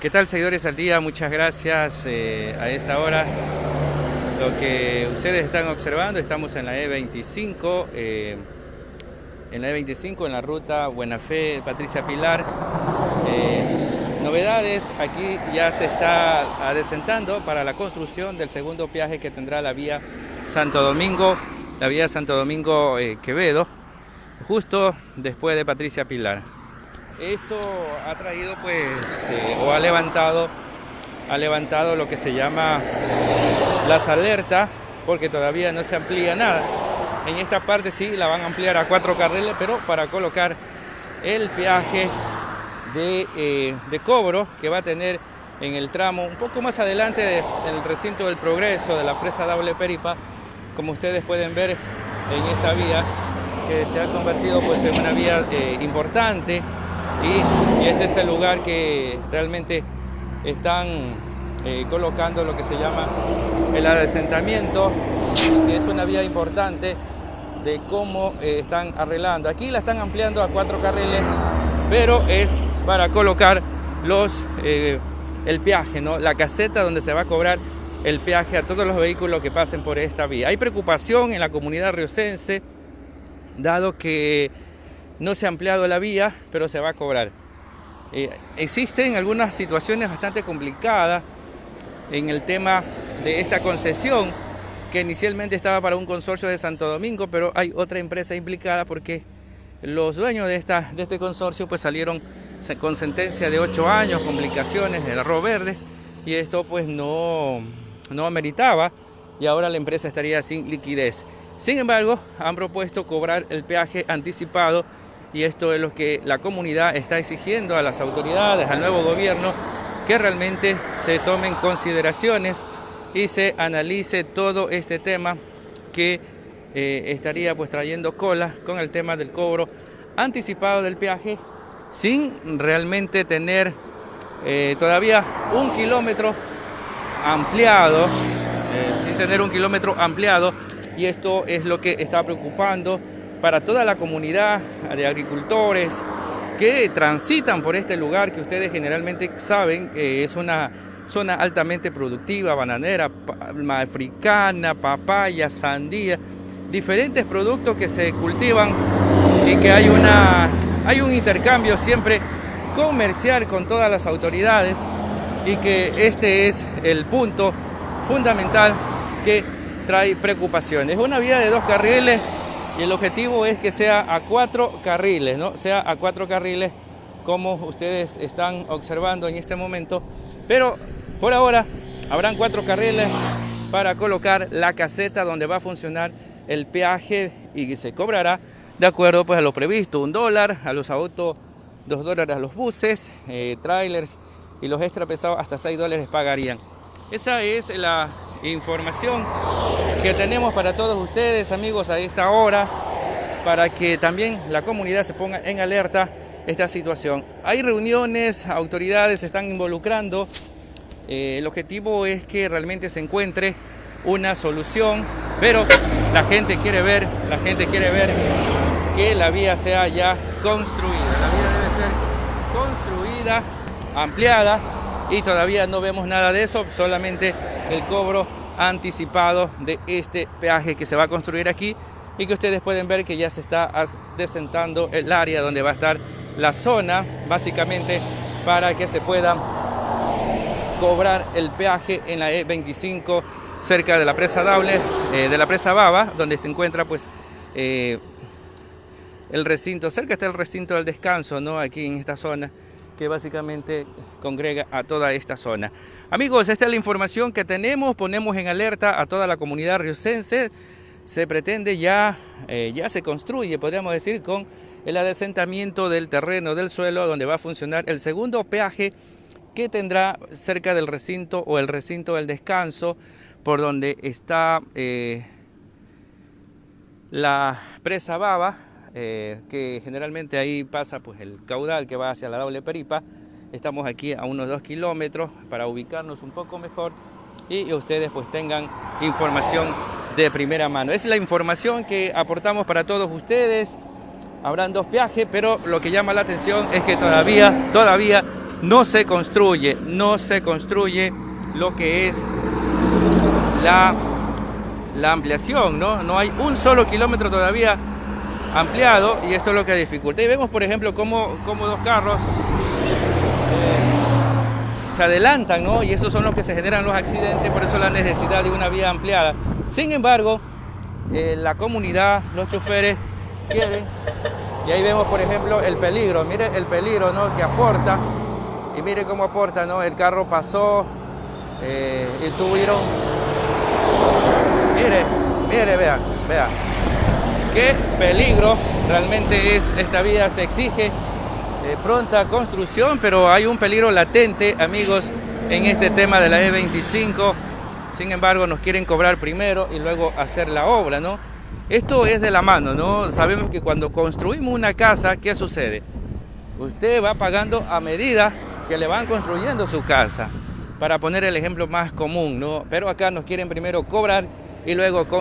¿Qué tal seguidores al día? Muchas gracias eh, a esta hora. Lo que ustedes están observando, estamos en la E25, eh, en la E25, en la ruta Buena Fe, Patricia Pilar. Eh, novedades, aquí ya se está adecentando para la construcción del segundo viaje que tendrá la vía Santo Domingo, la vía Santo Domingo Quevedo, justo después de Patricia Pilar. Esto ha traído pues eh, o ha levantado ha levantado lo que se llama las alertas porque todavía no se amplía nada. En esta parte sí la van a ampliar a cuatro carriles, pero para colocar el peaje de, eh, cobro que va a tener en el tramo un poco más adelante del recinto del progreso de la presa Doble Peripa, como ustedes pueden ver en esta vía que se ha convertido pues en una vía eh, importante y, este es el lugar que realmente están eh, colocando lo que se llama el adesentamiento, que es una vía importante de cómo eh, están arreglando. Aquí la están ampliando a cuatro carriles, pero es para colocar los, eh, el peaje, ¿no? la caseta donde se va a cobrar el peaje a todos los vehículos que pasen por esta vía. Hay preocupación en la comunidad riocense, dado que no se ha ampliado la vía, pero se va a cobrar. Eh, existen algunas situaciones bastante complicadas en el tema de esta concesión que inicialmente estaba para un consorcio de Santo Domingo, pero hay otra empresa implicada porque los dueños de, este consorcio pues salieron con sentencia de 8 años, complicaciones del arroz verde y esto pues no, no ameritaba y ahora la empresa estaría sin liquidez. Sin embargo, han propuesto cobrar el peaje anticipado y esto es lo que la comunidad está exigiendo a las autoridades, al nuevo gobierno, que realmente se tomen consideraciones y se analice todo este tema que eh, estaría pues trayendo cola con el tema del cobro anticipado del peaje sin realmente tener eh, todavía un kilómetro ampliado, eh, sin tener un kilómetro ampliado. Y esto es lo que está preocupando para toda la comunidad de agricultores que transitan por este lugar que ustedes generalmente saben que es una zona altamente productiva, bananera, palma africana, papaya, sandía, diferentes productos que se cultivan y que hay, una, hay un intercambio siempre comercial con todas las autoridades y que este es el punto fundamental que trae preocupaciones. Es una vía de dos carriles el objetivo es que sea a cuatro carriles, ¿no? Sea a cuatro carriles como ustedes están observando en este momento. Pero por ahora habrán cuatro carriles para colocar la caseta donde va a funcionar el peaje y se cobrará de acuerdo pues a lo previsto, un dólar a los autos, dos dólares a los buses, eh, trailers y los extra pesados hasta seis dólares pagarían. Esa es la información que tenemos para todos ustedes, amigos, a esta hora, para que también la comunidad se ponga en alerta esta situación. Hay reuniones, autoridades se están involucrando. Eh, el objetivo es que realmente se encuentre una solución, pero la gente quiere ver, la gente quiere ver que la vía sea ya construida. La vía debe ser construida, ampliada y todavía no vemos nada de eso, solamente el cobro anticipado de este peaje que se va a construir aquí y que ustedes pueden ver que ya se está desentando el área donde va a estar la zona básicamente para que se pueda cobrar el peaje en la E25 cerca de la presa Dable, eh, de la presa Baba, donde se encuentra pues eh, el recinto, cerca está el recinto del descanso, ¿no? Aquí en esta zona que básicamente congrega a toda esta zona. Amigos, esta es la información que tenemos, ponemos en alerta a toda la comunidad riocense. Se pretende ya, eh, ya se construye, podríamos decir, con el adesentamiento del terreno, del suelo, donde va a funcionar el segundo peaje que tendrá cerca del recinto o el recinto del descanso, por donde está eh, la presa Baba, eh, que generalmente ahí pasa pues el caudal que va hacia la doble peripa. Estamos aquí a unos dos kilómetros para ubicarnos un poco mejor y ustedes pues tengan información de primera mano. Es la información que aportamos para todos ustedes. Habrán dos viajes, pero lo que llama la atención es que todavía, todavía no se construye, no se construye lo que es la, la ampliación, ¿no? No hay un solo kilómetro todavía ampliado y esto es lo que dificulta. Y vemos, por ejemplo, cómo, cómo dos carros eh, se adelantan, ¿no? Y esos son los que se generan los accidentes, por eso la necesidad de una vía ampliada. Sin embargo, eh, la comunidad, los choferes quieren, y ahí vemos, por ejemplo, el peligro, mire el peligro, ¿no? Que aporta, y mire cómo aporta, ¿no? El carro pasó eh, y tuvieron, mire, mire, vea, vea, peligro realmente es esta vía, se exige eh, pronta construcción, pero hay un peligro latente, amigos, en este tema de la E25. Sin embargo, nos quieren cobrar primero y luego hacer la obra, ¿no? Esto es de la mano, ¿no? Sabemos que cuando construimos una casa, ¿qué sucede? Usted va pagando a medida que le van construyendo su casa, para poner el ejemplo más común, ¿no? Pero acá nos quieren primero cobrar y luego